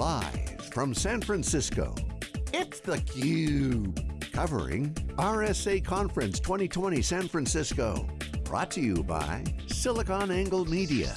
Live from San Francisco, it's theCUBE. Covering RSA Conference 2020 San Francisco. Brought to you by SiliconANGLE Media.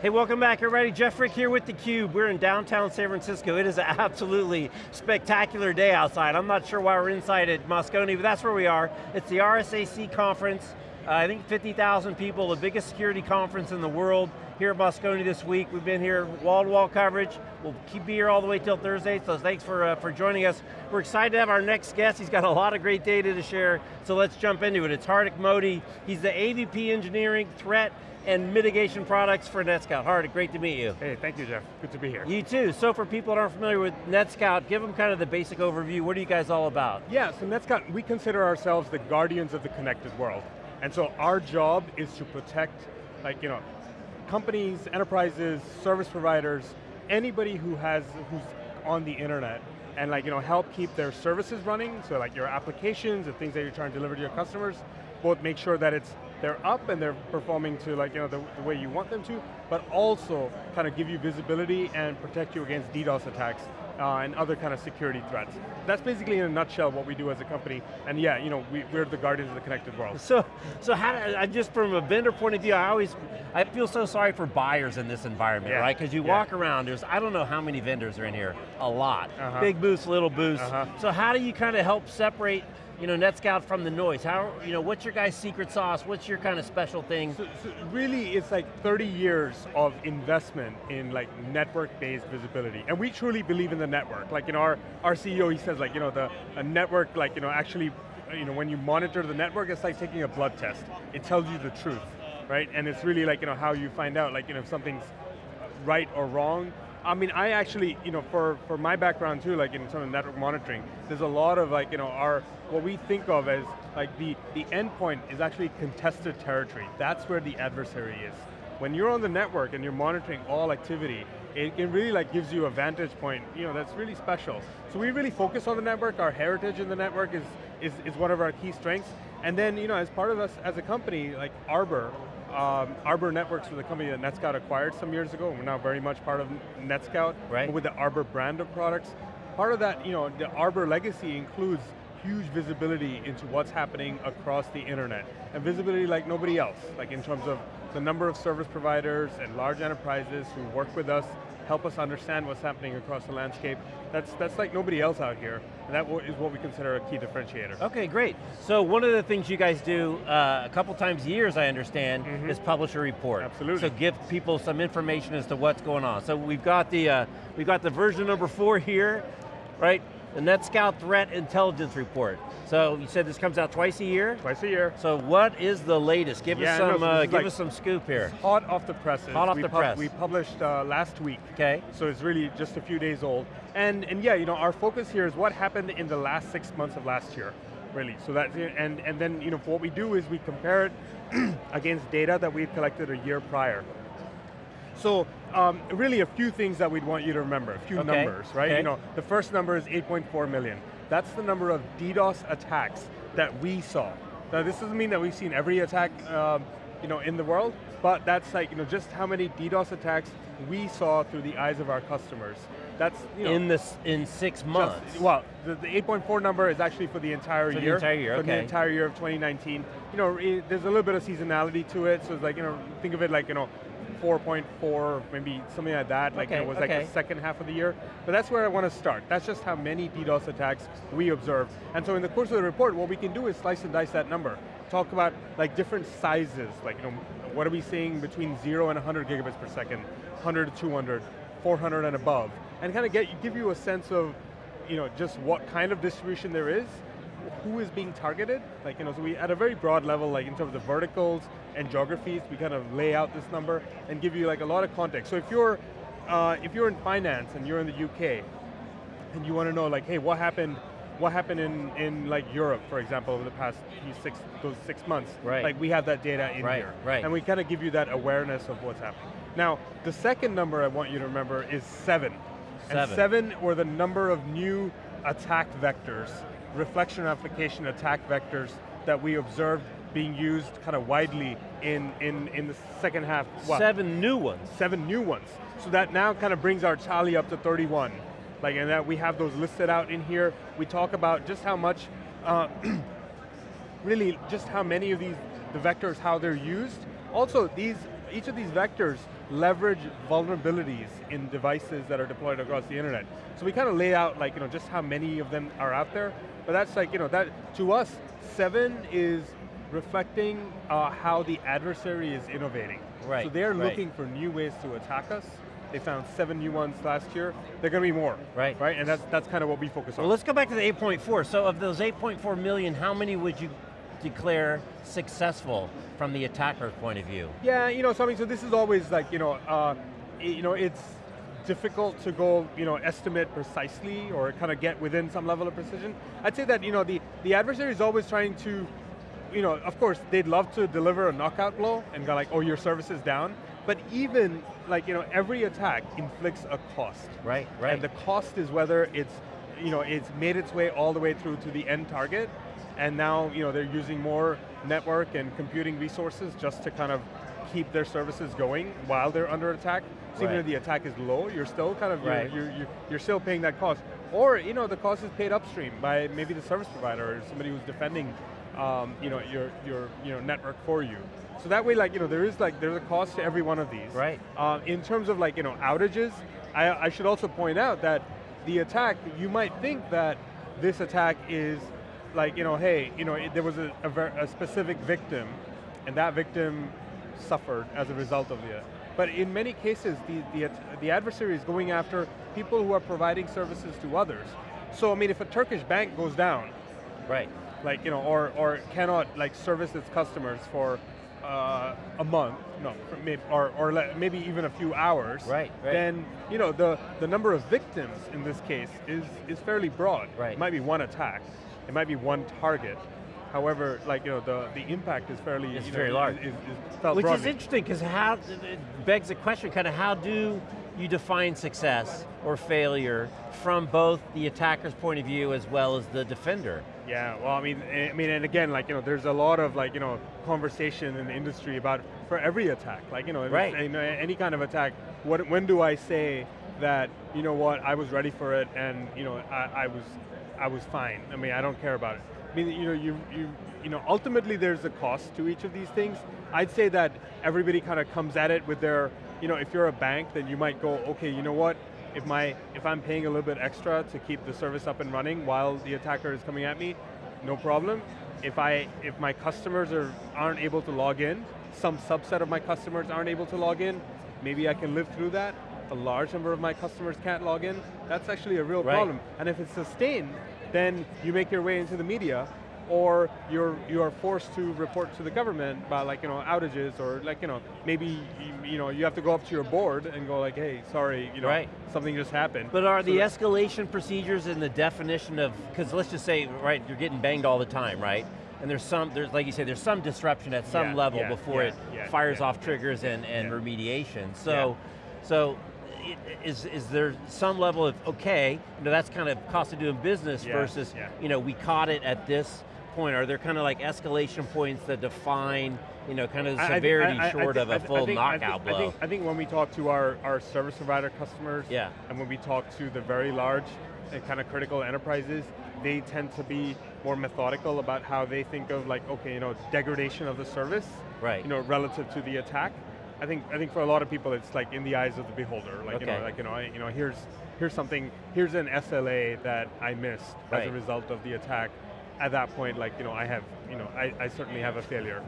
Hey, welcome back everybody. Jeff Frick here with theCUBE. We're in downtown San Francisco. It is an absolutely spectacular day outside. I'm not sure why we're inside at Moscone, but that's where we are. It's the RSAC conference. Uh, I think 50,000 people, the biggest security conference in the world here at Moscone this week. We've been here wall-to-wall -wall coverage. We'll keep be here all the way till Thursday, so thanks for, uh, for joining us. We're excited to have our next guest. He's got a lot of great data to share, so let's jump into it. It's Hardik Modi. He's the AVP Engineering, Threat, and mitigation products for NetScout. Hardik, great to meet you. Hey, thank you, Jeff. Good to be here. You too. So for people that aren't familiar with NetScout, give them kind of the basic overview. What are you guys all about? Yeah, so NetScout, we consider ourselves the guardians of the connected world. And so our job is to protect, like, you know, companies, enterprises, service providers, anybody who has, who's on the internet and like, you know, help keep their services running, so like your applications, the things that you're trying to deliver to your customers, both make sure that it's they're up and they're performing to like you know the, the, way you want them to, but also kind of give you visibility and protect you against DDoS attacks uh, and other kind of security threats. That's basically in a nutshell what we do as a company, and yeah, you know, we, are the guardians of the connected world. So, so how, I just from a vendor point of view, I always, I feel so sorry for buyers in this environment, yeah. right? Because you yeah. walk around, there's, I don't know how many vendors are in here, a lot. Uh -huh. Big booths, little booths. Uh -huh. So how do you kind of help separate you know, NetScout from the noise? How, you know, what's your guys' secret sauce? What's your kind of special thing? So, so really, it's like 30 years of investment in like network-based visibility. And we truly believe in the network. Like, you know, our, our CEO, he says like, you know, the a network, like, you know, actually, you know, when you monitor the network, it's like taking a blood test. It tells you the truth, right? And it's really like, you know, how you find out, like, you know, if something's right or wrong, I mean, I actually, you know, for, for my background too, like in terms of network monitoring, there's a lot of like, you know, our, what we think of as like the, the endpoint is actually contested territory. That's where the adversary is. When you're on the network and you're monitoring all activity, it, it really like gives you a vantage point, you know, that's really special. So we really focus on the network, our heritage in the network is, is, is one of our key strengths. And then, you know, as part of us as a company, like Arbor, um, Arbor Networks was a company that NetScout acquired some years ago, and we're now very much part of NetScout, right. with the Arbor brand of products. Part of that, you know, the Arbor legacy includes huge visibility into what's happening across the internet. And visibility like nobody else, like in terms of the number of service providers and large enterprises who work with us help us understand what's happening across the landscape. That's, that's like nobody else out here, and that is what we consider a key differentiator. Okay, great. So one of the things you guys do uh, a couple times a year, as I understand, mm -hmm. is publish a report. Absolutely. So give people some information as to what's going on. So we've got the, uh, we've got the version number four here, right? The NetScout Threat Intelligence Report. So you said this comes out twice a year? Twice a year. So what is the latest? Give yeah, us some, no, uh, give like us some scoop here. Hot off the presses. Hot off we the press. We published uh, last week. Okay. So it's really just a few days old. And, and yeah, you know, our focus here is what happened in the last six months of last year, really. So that, and, and then, you know, what we do is we compare it against data that we've collected a year prior. So um, really a few things that we'd want you to remember, a few okay. numbers, right? Okay. You know, the first number is 8.4 million. That's the number of DDoS attacks that we saw. Now this doesn't mean that we've seen every attack um, you know, in the world, but that's like, you know, just how many DDoS attacks we saw through the eyes of our customers. That's, you know, In this, in six months? Just, well, the, the 8.4 number is actually for the entire for year. the entire year, for okay. the entire year of 2019. You know, it, there's a little bit of seasonality to it, so it's like, you know, think of it like, you know, 4.4, maybe something like that, like okay, it was okay. like the second half of the year. But that's where I want to start. That's just how many DDoS attacks we observed. And so in the course of the report, what we can do is slice and dice that number. Talk about like different sizes, like you know, what are we seeing between zero and 100 gigabits per second, 100 to 200, 400 and above, and kind of get give you a sense of you know, just what kind of distribution there is, who is being targeted. Like, you know, so we, at a very broad level, like in terms of the verticals and geographies, we kind of lay out this number and give you like a lot of context. So if you're, uh, if you're in finance and you're in the UK, and you want to know like, hey, what happened what happened in, in like Europe, for example, over the past six, those six months. Right. Like we have that data in right, here. Right. And we kind of give you that awareness of what's happening. Now, the second number I want you to remember is seven. Seven. And seven, or the number of new attack vectors reflection application attack vectors that we observed being used kind of widely in, in, in the second half. Seven new ones. Seven new ones. So that now kind of brings our tally up to 31. Like, and that we have those listed out in here. We talk about just how much, uh, really just how many of these, the vectors, how they're used. Also, these, each of these vectors leverage vulnerabilities in devices that are deployed across the internet. So we kind of lay out like, you know, just how many of them are out there. But that's like, you know, that, to us, seven is reflecting uh, how the adversary is innovating. Right, So they're right. looking for new ways to attack us. They found seven new ones last year. They're going to be more. Right. Right, and that's, that's kind of what we focus on. Well, let's go back to the 8.4. So of those 8.4 million, how many would you declare successful from the attacker's point of view? Yeah, you know, so I mean, so this is always like, you know, uh, you know, it's difficult to go, you know, estimate precisely or kind of get within some level of precision. I'd say that, you know, the, the adversary is always trying to, you know, of course, they'd love to deliver a knockout blow and go like, oh, your service is down. But even, like, you know, every attack inflicts a cost. Right, right. And the cost is whether it's, you know, it's made its way all the way through to the end target, and now, you know, they're using more network and computing resources just to kind of keep their services going while they're under attack. So even if the attack is low, you're still kind of, Right. you're, you're, you're still paying that cost. Or, you know, the cost is paid upstream by maybe the service provider or somebody who's defending, um, you know, your, your you know, network for you. So that way, like, you know, there is like, there's a cost to every one of these. Right. Uh, in terms of like, you know, outages, I, I should also point out that the attack, you might think that this attack is like, you know, hey, you know, it, there was a, a, ver- a specific victim, and that victim suffered as a result of it. But in many cases, the, the, the adversary is going after people who are providing services to others. So I mean, if a Turkish bank goes down, Right. Like you know, or or cannot like service its customers for uh, a month, no, maybe, or or le- maybe even a few hours, Right, right. Then you know the the number of victims in this case is is fairly broad. Right. It might be one attack, it might be one target. However, like you know, the the impact is fairly It's you know, very large. Is, is felt Which is interesting, because how, it begs the question, kind of how do you define success or failure from both the attacker's point of view as well as the defender? Yeah, well, I mean, eh, I mean, and again, like you know, there's a lot of like you know conversation in the industry about for every attack, like you know, Right. it's, you know, any kind of attack. What, when do I say that you know what I was ready for it and you know I, I was, I was fine. I mean, I don't care about it. I mean, you know, you you you know, ultimately there's a cost to each of these things. I'd say that everybody kind of comes at it with their, you know, if you're a bank, then you might go, okay, you know what, if my if I'm paying a little bit extra to keep the service up and running while the attacker is coming at me, no problem. If I if my customers are aren't able to log in, some subset of my customers aren't able to log in, maybe I can live through that. A large number of my customers can't log in. That's actually a real Right. problem. And if it's sustained, then you make your way into the media or you're you are forced to report to the government about like you know outages or like you know maybe you, you know you have to go up to your board and go like hey sorry you know Right. something just happened. But are So the escalation procedures and the definition of, because let's just say, right, you're getting banged all the time, right? And there's some, there's like you say, there's some disruption at some Yeah, level yeah, before yeah, it fires off triggers and, and remediation. So, so is, is there some level of, okay, you know, that's kind of cost of doing business Yeah, versus, yeah. you know, we caught it at this point. Are there kind of like escalation points that define, you know, kind of the I- I severity I- I short of a full I think- knockout think, blow? I think, I think when we talk to our, our service provider customers, Yeah. and when we talk to the very large and kind of critical enterprises, they tend to be more methodical about how they think of like, okay, you know, degradation of the service, Right. you know, relative to the attack. I think I think for a lot of people, it's like in the eyes of the beholder. Like you know, like you know, I, you know, here's here's something, here's an SLA that I missed as a result of the attack. At that point, like you know, I have, you know, I, I certainly have a failure.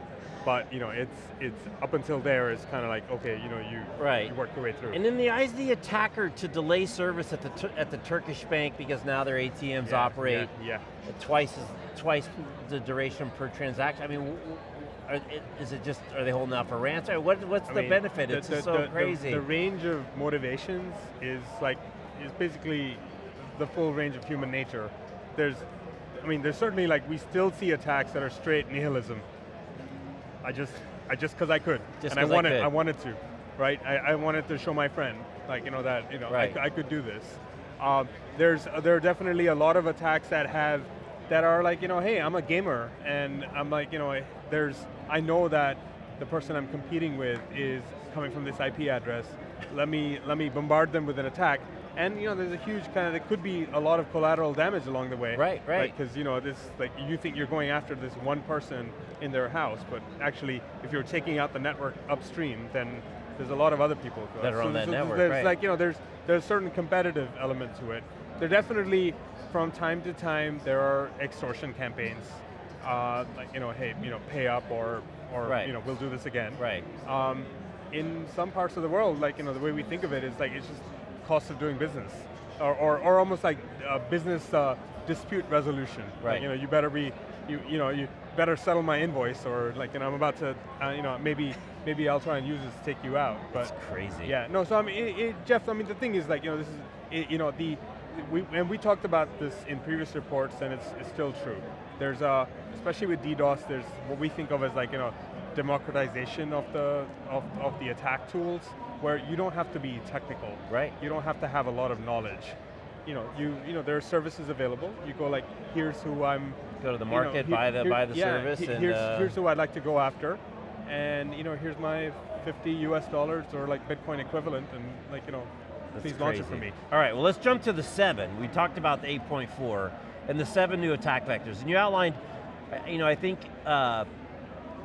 But you know, it's it's up until there, it's kind of like okay, you know, you Right. you work your way through. And in the eyes of the attacker to delay service at the, at the Turkish bank because now their ATMs Yeah, operate Yeah, at twice as, twice the duration per transaction. I mean, are, it- is it just, are they holding out for ransom? What, what's I the mean, benefit? the- it's the- just so the- crazy. The, range of motivations is like, is basically the full range of human nature. There's, I mean, there's certainly like, we still see attacks that are straight nihilism. I just, I just because I could. Just and I wanted, could. I wanted to, right? I, I wanted to show my friend, like, you know, that, you know, Right. I, I could do this. Um, there's, there are definitely a lot of attacks that have that are like, you know, hey, I'm a gamer, and I'm like, you know, there's, I know that the person I'm competing with is coming from this IP address. Let me, let me bombard them with an attack. And you know, there's a huge kind of, there could be a lot of collateral damage along the way. Right, right. Because you know, this, like, you think you're going after this one person in their house, but actually, if you're taking out the network upstream, then there's a lot of other people. That are on that so network, There's right. like, you know, there's, there's a certain competitive element to it. There definitely, from time to time, there are extortion campaigns. Uh, like, you know, hey, you know, pay up or, or Right. you know, we'll do this again. Right. Um, in some parts of the world, like, you know, the way we think of it is like, it's just cost of doing business. Or, or, or almost like uh, business uh, dispute resolution. Like, Right. you know, you better be, you, you know, you better settle my invoice or like, you know, I'm about to, uh, you know, maybe, maybe I'll try and use this to take you out. But It's crazy. yeah, no, so I mean, it, it, Jeff, I mean, the thing is like, you know, this is, it, you know, the, we, and we talked about this in previous reports and it's, it's still true. There's, a, especially with DDoS, there's what we think of as like, you know, democratization of the, of, of the attack tools, where you don't have to be technical. Right. You don't have to have a lot of knowledge. You know, you, you know, there are services available. You go like, here's who I'm, Go to the you know, market, here- buy the here- buy the yeah, service, he- and here's, uh, here's who I'd like to go after, and you know, here's my 50 US dollars or like Bitcoin equivalent, and like you know, That's please launch it for crazy. me. All right, well let's jump to the seven. We talked about the 8.4 and the seven new attack vectors. And you outlined, uh, you know, I think uh,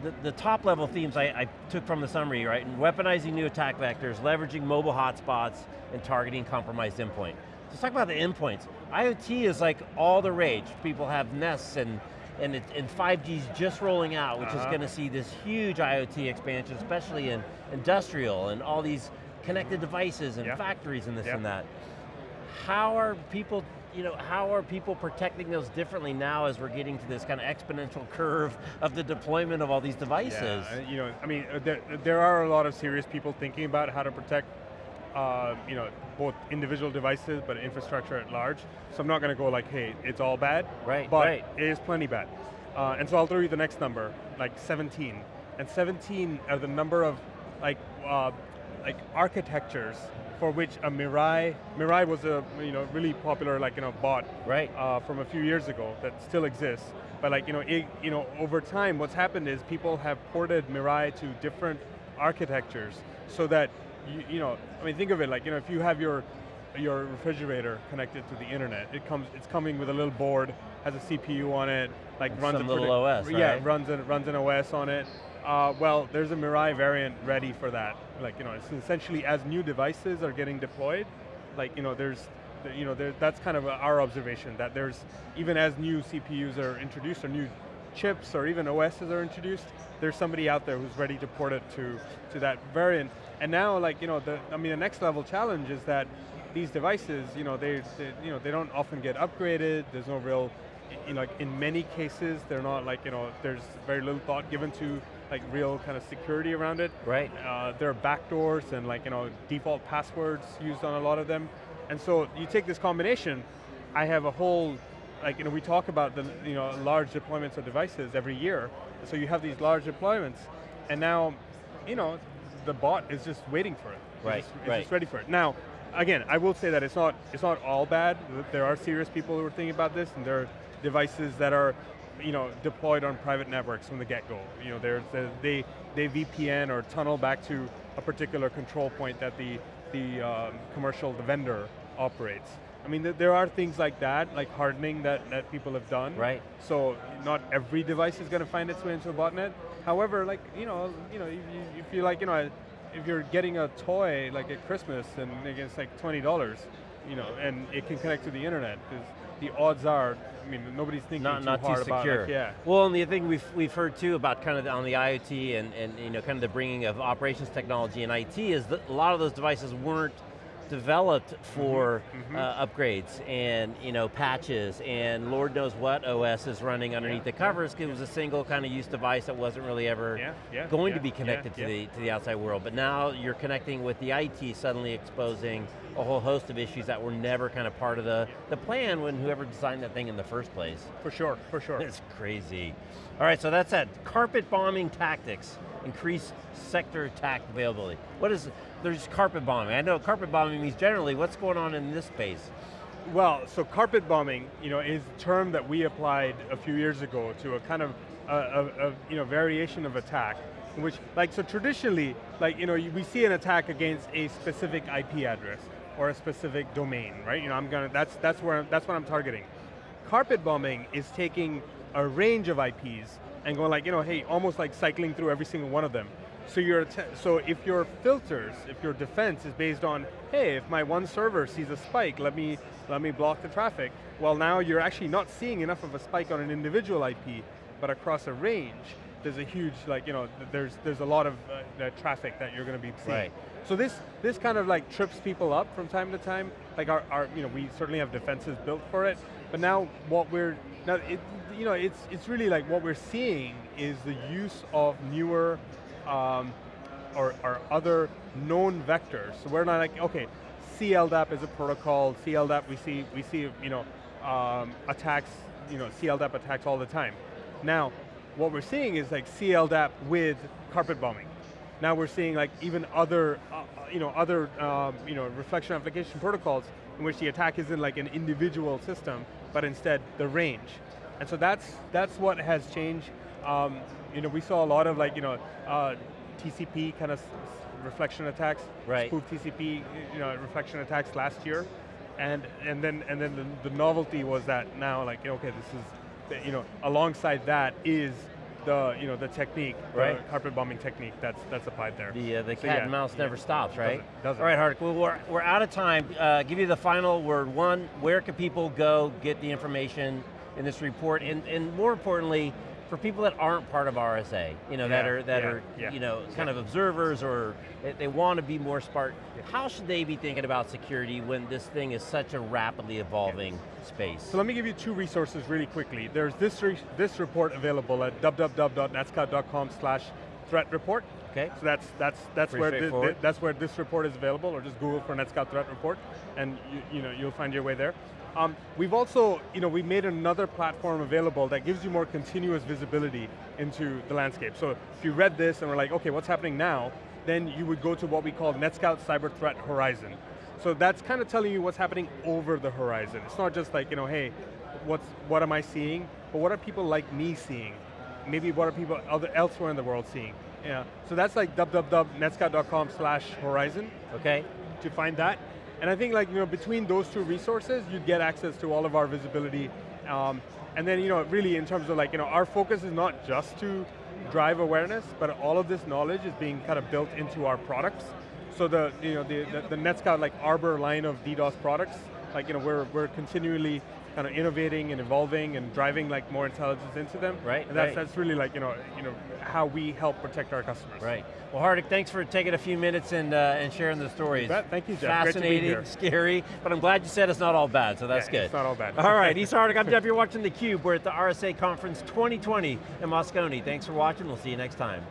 the, the top level themes I, I took from the summary, right? Weaponizing new attack vectors, leveraging mobile hotspots, and targeting compromised endpoint. Let's talk about the endpoints. IoT is like all the rage. People have Nests and and, it, and 5G's just rolling out, which is Uh-huh. going to see this huge IoT expansion, especially in industrial and all these connected devices and Yeah. factories and this Yeah. and that. How are people, you know, how are people protecting those differently now as we're getting to this kind of exponential curve of the deployment of all these devices? Yeah, you know, I mean, uh, there, there are a lot of serious people thinking about how to protect, uh, you know, both individual devices, but infrastructure at large. So I'm not going to go like, hey, it's all bad. Right, But right. it is plenty bad. Uh, and so I'll throw you the next number, like 17. And 17 are the number of like, uh, like architectures for which a Mirai, Mirai was a you know really popular like you know bot Right. uh, from a few years ago that still exists. But like, you know, it, you know, over time, what's happened is people have ported Mirai to different architectures so that, you, you know, I mean, think of it like, you know, if you have your, your refrigerator connected to the internet, it comes, it's coming with a little board, has a CPU on it, like And runs some a little OS, Yeah, right? runs an, runs an OS on it. Uh, well, there's a Mirai variant ready for that. Like, you know, it's essentially as new devices are getting deployed, like, you know, there's, you know, there, that's kind of our observation, that there's, even as new CPUs are introduced, or new chips, or even OSs are introduced, there's somebody out there who's ready to port it to, to that variant. And now, like, you know, the, I mean, the next level challenge is that these devices, you know, they, they, you know, they don't often get upgraded, there's no real, you know, like in many cases, they're not like, you know, there's very little thought given to like real kind of security around it. Right. Uh, there are backdoors and like, you know, default passwords used on a lot of them. And so you take this combination, I have a whole, like, you know, we talk about the, you know, large deployments of devices every year. So you have these large deployments, and now, you know, the bot is just waiting for it. It's Right, just- It's right. just ready for it. Now, again, I will say that it's not, it's not all bad. There are serious people who are thinking about this, and there are devices that are, you know, deployed on private networks from the get-go. You know, there's- they, they VPN or tunnel back to a particular control point that the, the um, commercial, the vendor operates. I mean, th- there are things like that, like hardening that, that people have done. Right. So not every device is going to find its way into a botnet. However, like, you know, you know, if you, if you like, you know, if you're getting a toy like at Christmas and it's like $20, you know, and it can connect to the internet, because the odds are, I mean, nobody's thinking not, too not hard too about secure. like, yeah. Well, and the thing we've, we've heard too about kind of the, on the IoT and, and you know, kind of the bringing of operations technology and IT is that a lot of those devices weren't developed for Mm-hmm, uh, upgrades and you know patches and Lord knows what OS is running underneath Yeah, the covers because it was a single kind of use device that wasn't really ever Yeah, yeah, going yeah, to be yeah, connected to yeah. the to the outside world. But now you're connecting with the IT, suddenly exposing a whole host of issues that were never kind of part of the, the plan when whoever designed that thing in the first place. For sure, for sure. It's crazy. All right, so that's that. Carpet bombing tactics, increase sector attack availability. What is, there's carpet bombing. I know carpet bombing means generally, what's going on in this space? Well, so carpet bombing, you know, is a term that we applied a few years ago to a kind of a, a, a you know variation of attack, which like so traditionally, like you know, we see an attack against a specific IP address or a specific domain, right? You know, I'm gonna that's that's where that's what I'm targeting. Carpet bombing is taking a range of IPs and going like, you know, hey, almost like cycling through every single one of them. So, your so if your filters, if your defense is based on, hey, if my one server sees a spike, let me, let me block the traffic. Well now you're actually not seeing enough of a spike on an individual IP, but across a range, there's a huge, like, you know, there's, there's a lot of uh, traffic that you're going to be seeing. Right. So this, this kind of like trips people up from time to time. Like our, our, you know, we certainly have defenses built for it, but now what we're, now it, you know, it's, it's really like what we're seeing is the use of newer um, or, or other known vectors. So we're not like, okay, CLDAP is a protocol, CLDAP we see, we see you know, um, attacks, you know, CLDAP attacks all the time. Now, what we're seeing is like CLDAP with carpet bombing. Now we're seeing like even other, uh, uh, you know, other, um, you know, reflection application protocols in which the attack isn't like an individual system, but instead the range. And so that's, that's what has changed. Um, you know, we saw a lot of like, you know, uh, TCP kind of reflection attacks, right. spoof TCP, you know, reflection attacks last year. And, and then, and then the, the novelty was that now like, okay, this is, you know, alongside that is the you know the technique, right? The carpet bombing technique that's that's applied there. The uh, the cat yeah, and mouse never stops, right? Doesn't, doesn't. All right, Hardik. Well, we're we're out of time. Uh, give you the final word. One, where can people go get the information in this report, and and more importantly, for people that aren't part of RSA, you know, yeah, that are, that yeah, are yeah, you know, kind of observers or they, they want to be more smart, how should they be thinking about security when this thing is such a rapidly evolving space? So let me give you two resources really quickly. There's this, re this report available at www.netscout.com slash threat report. Okay. So that's that's that's where the, that's where this report is available, or just Google for NetScout Threat Report, and you, you know you'll find your way there. Um, we've also, you know, we've made another platform available that gives you more continuous visibility into the landscape. So if you read this and we're like, okay, what's happening now? Then you would go to what we call NetScout Cyber Threat Horizon. So that's kind of telling you what's happening over the horizon. It's not just like, you know, hey, what's, what am I seeing? But what are people like me seeing? Maybe what are people other, elsewhere in the world seeing? Yeah, so that's like www.netscout.com slash horizon. Okay. To find that. And I think like, you know, between those two resources, you'd get access to all of our visibility. Um, and then, you know, really in terms of like, you know, our focus is not just to drive awareness, but all of this knowledge is being kind of built into our products. So the, you know, the, the, the NetScout like Arbor line of DDoS products, like, you know, we're, we're continually kind of innovating and evolving and driving like more intelligence into them. Right, and that's, right. that's really like, you know, you know, how we help protect our customers. Right. Well, Hardik, thanks for taking a few minutes and, uh, and sharing the stories. Thank you, Jeff. Fascinating, scary, but I'm glad you said it's not all bad, so that's yeah, good. it's not all bad. all right, Isa Hardik, I'm Jeff, you're watching theCUBE. We're at the RSA Conference 2020 in Moscone. Thanks for watching, we'll see you next time.